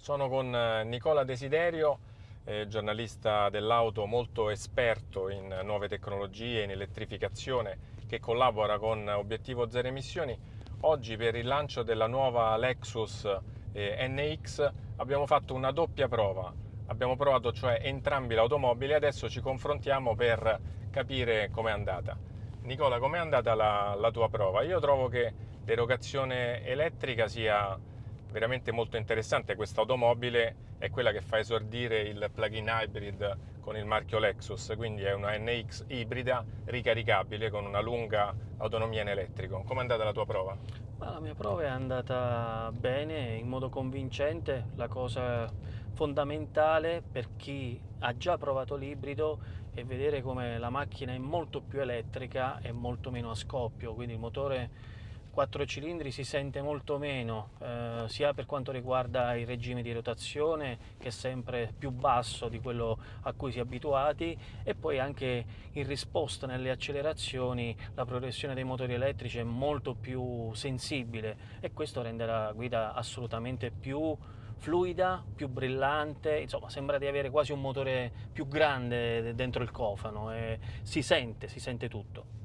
Sono con eh, Nicola Desiderio, eh, giornalista dell'auto molto esperto in nuove tecnologie, in elettrificazione, che collabora con Obiettivo Zero Emissioni. Oggi per il lancio della nuova Lexus eh, NX abbiamo fatto una doppia prova. Abbiamo provato cioè entrambi l'automobile e adesso ci confrontiamo per capire com'è andata. Nicola, com'è andata la, la tua prova? Io trovo che l'erogazione elettrica sia veramente molto interessante questa automobile è quella che fa esordire il plug-in hybrid con il marchio Lexus, quindi è una NX ibrida ricaricabile con una lunga autonomia in elettrico. Come è andata la tua prova? Ma la mia prova è andata bene, in modo convincente. La cosa fondamentale per chi ha già provato l'ibrido è vedere come la macchina è molto più elettrica e molto meno a scoppio, quindi il motore 4 cilindri si sente molto meno, eh, sia per quanto riguarda il regime di rotazione che è sempre più basso di quello a cui si è abituati e poi anche in risposta nelle accelerazioni la progressione dei motori elettrici è molto più sensibile e questo rende la guida assolutamente più fluida, più brillante, insomma sembra di avere quasi un motore più grande dentro il cofano e si sente, si sente tutto.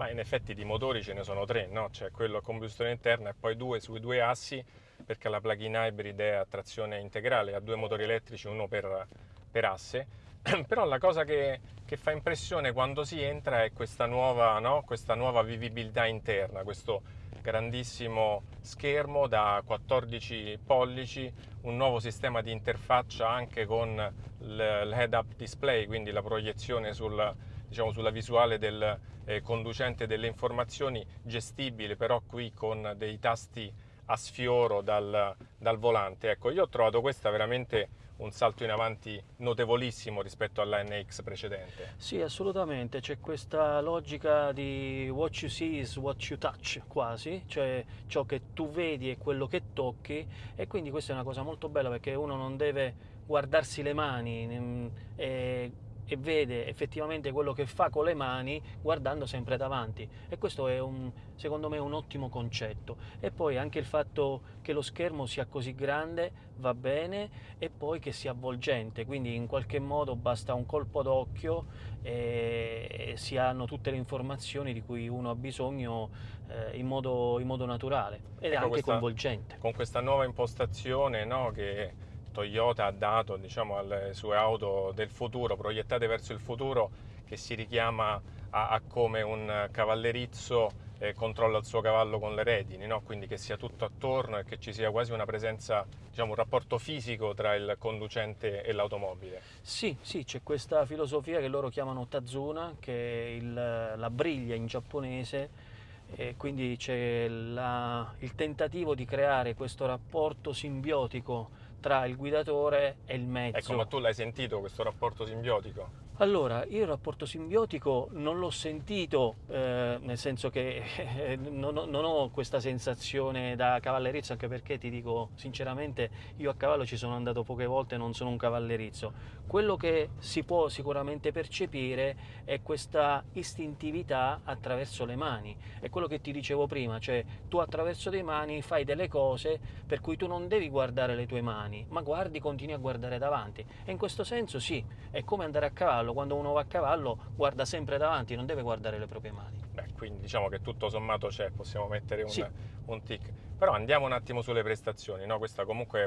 Ma in effetti di motori ce ne sono tre, no? C'è quello a combustione interna e poi due sui due assi, perché la plug-in hybrid è a trazione integrale, ha due motori elettrici, uno per, per asse. Però la cosa che, che, fa impressione quando si entra è questa nuova, no? questa nuova vivibilità interna, questo grandissimo schermo da 14 pollici, un nuovo sistema di interfaccia anche con l'head-up display, quindi la proiezione sul, diciamo, sulla visuale del eh, conducente delle informazioni, gestibile però qui con dei tasti a sfioro dal, dal volante. Ecco, io ho trovato questa veramente un salto in avanti notevolissimo rispetto alla NX precedente. Sì, assolutamente, c'è questa logica di what you see is what you touch quasi, cioè ciò che tu vedi è quello che tocchi e quindi questa è una cosa molto bella perché uno non deve guardarsi le mani e e vede effettivamente quello che fa con le mani guardando sempre davanti. E questo è un, secondo me un ottimo concetto. E poi anche il fatto che lo schermo sia così grande va bene e poi che sia avvolgente quindi in qualche modo basta un colpo d'occhio e si hanno tutte le informazioni di cui uno ha bisogno eh, in, modo, in, modo, naturale ed ecco è anche questa, coinvolgente. con questa nuova impostazione no, che Toyota ha dato diciamo, alle sue auto del futuro, proiettate verso il futuro, che si richiama a, a come un cavallerizzo eh, controlla il suo cavallo con le redini, no? quindi che sia tutto attorno e che ci sia quasi una presenza, diciamo, un rapporto fisico tra il conducente e l'automobile. Sì, sì, c'è questa filosofia che loro chiamano Tazuna, che è il, la briglia in giapponese, e quindi c'è il tentativo di creare questo rapporto simbiotico tra il guidatore e il mezzo. Ecco, ma tu l'hai sentito questo rapporto simbiotico? Allora, io il rapporto simbiotico non l'ho sentito, eh, nel senso che eh, non, ho, non, ho, questa sensazione da cavallerizzo, anche perché ti dico sinceramente, io a cavallo ci sono andato poche volte non sono un cavallerizzo. Quello che si può sicuramente percepire è questa istintività attraverso le mani. È quello che ti dicevo prima, cioè tu attraverso le mani fai delle cose per cui tu non devi guardare le tue mani, ma guardi, continui a guardare davanti. E in questo senso sì, è come andare a cavallo cavallo, quando uno va a cavallo guarda sempre davanti, non deve guardare le proprie mani. Beh, quindi diciamo che tutto sommato c'è, possiamo mettere un, sì. un tic. Però andiamo un attimo sulle prestazioni, no? questa comunque è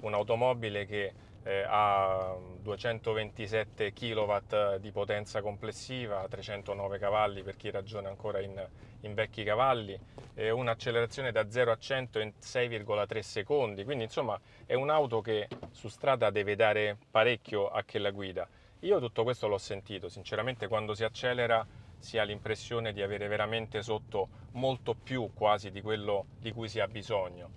un'automobile che eh, ha 227 kW di potenza complessiva, 309 cavalli per chi ragiona ancora in, in vecchi cavalli, eh, un'accelerazione da 0 a 100 in 6,3 secondi, quindi insomma è un'auto che su strada deve dare parecchio a chi la guida. Io tutto questo l'ho sentito, sinceramente quando si accelera si ha l'impressione di avere veramente sotto molto più quasi di quello di cui si ha bisogno.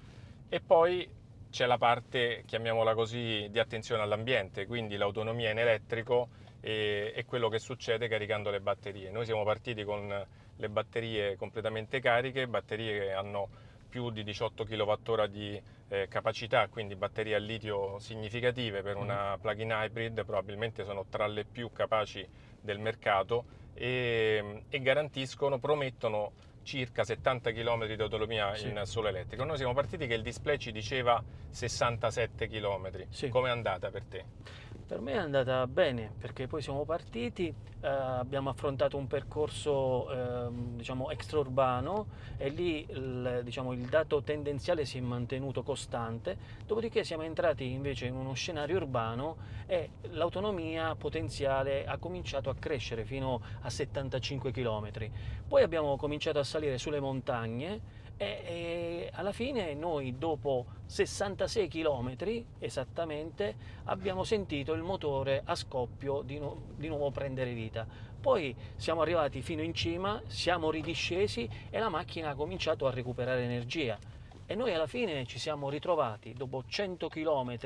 E poi c'è la parte, chiamiamola così, di attenzione all'ambiente, quindi l'autonomia in elettrico e, e, quello che succede caricando le batterie. Noi siamo partiti con le batterie completamente cariche, batterie che hanno più di 18 kWh di eh, capacità, quindi batterie a litio significative per una mm. plug-in hybrid, probabilmente sono tra le più capaci del mercato e, e garantiscono, promettono circa 70 km di autonomia Sì. in solo elettrico. Noi siamo partiti che il display ci diceva 67 km. Sì. Come è andata per te? Per me è andata bene perché poi siamo partiti, eh, abbiamo affrontato un percorso ehm, diciamo extraurbano e lì il, diciamo, il dato tendenziale si è mantenuto costante, dopodiché siamo entrati invece in uno scenario urbano e l'autonomia potenziale ha cominciato a crescere fino a 75 km. Poi abbiamo cominciato a salire sulle montagne e, e alla fine noi dopo 66 km esattamente abbiamo sentito il motore a scoppio di, nu- di nuovo prendere vita. Poi siamo arrivati fino in cima, siamo ridiscesi e la macchina ha cominciato a recuperare energia. E noi alla fine ci siamo ritrovati dopo 100 km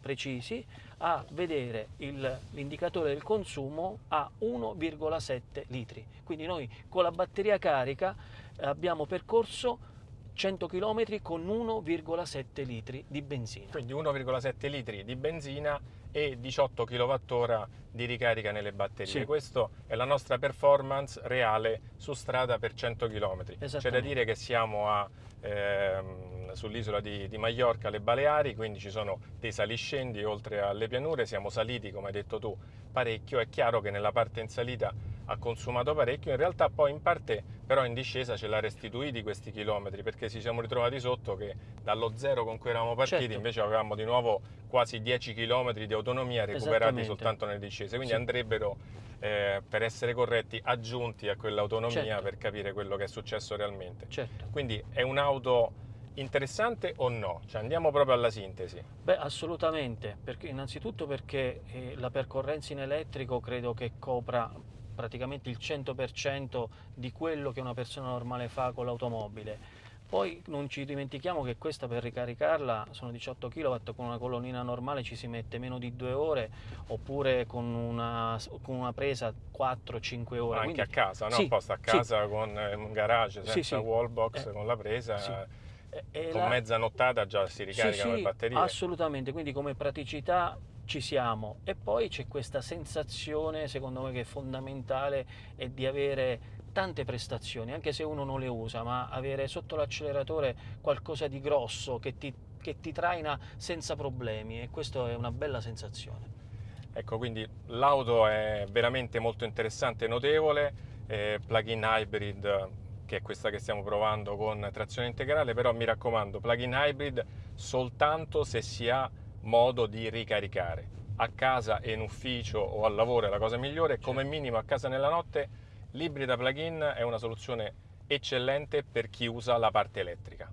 precisi a vedere l'indicatore del consumo a 1,7 litri. Quindi noi con la batteria carica abbiamo percorso 100 km con 1,7 litri di benzina. Quindi 1,7 litri di benzina e 18 kWh di ricarica nelle batterie. Sì. Questa è la nostra performance reale su strada per 100 km. C'è da dire che siamo a, ehm, sull'isola di, di Maiorca, alle Baleari, quindi ci sono dei saliscendi oltre alle pianure, siamo saliti, come hai detto tu, parecchio. È chiaro che nella parte in salita ha consumato parecchio, in realtà poi in parte però in discesa ce l'ha restituiti questi chilometri perché ci siamo ritrovati sotto che dallo zero con cui eravamo partiti Certo. invece avevamo di nuovo quasi 10 km di autonomia recuperati soltanto nelle discese, quindi Sì. andrebbero eh, per essere corretti aggiunti a quell'autonomia Certo. per capire quello che è successo realmente. Certo. Quindi è un'auto interessante o no? Cioè andiamo proprio alla sintesi. Beh, assolutamente, perché, innanzitutto perché eh, la percorrenza in elettrico credo che copra praticamente il 100% di quello che una persona normale fa con l'automobile. Poi non ci dimentichiamo che questa per ricaricarla sono 18 kW, con una colonnina normale ci si mette meno di due ore, oppure con una, con una presa 4-5 ore. Anche Quindi- a casa, no? Sì, Apposta a sì. casa con eh, un garage Sì, senza sì. wallbox, Eh, con la presa, sì. eh, E- e con la- mezza nottata già si ricaricano sì, le batterie. Assolutamente, quindi come praticità ci siamo e poi c'è questa sensazione, secondo me, che è fondamentale, è di avere tante prestazioni, anche se uno non le usa, ma avere sotto l'acceleratore qualcosa di grosso che ti, che ti traina senza problemi e questa è una bella sensazione. Ecco, quindi l'auto è veramente molto interessante e notevole, eh, plug-in hybrid che è questa che stiamo provando con trazione integrale, però mi raccomando, plug-in hybrid soltanto se si ha modo di ricaricare. A casa e in ufficio o al lavoro è la cosa migliore, come minimo a casa nella notte l'ibrida plug-in è una soluzione eccellente per chi usa la parte elettrica.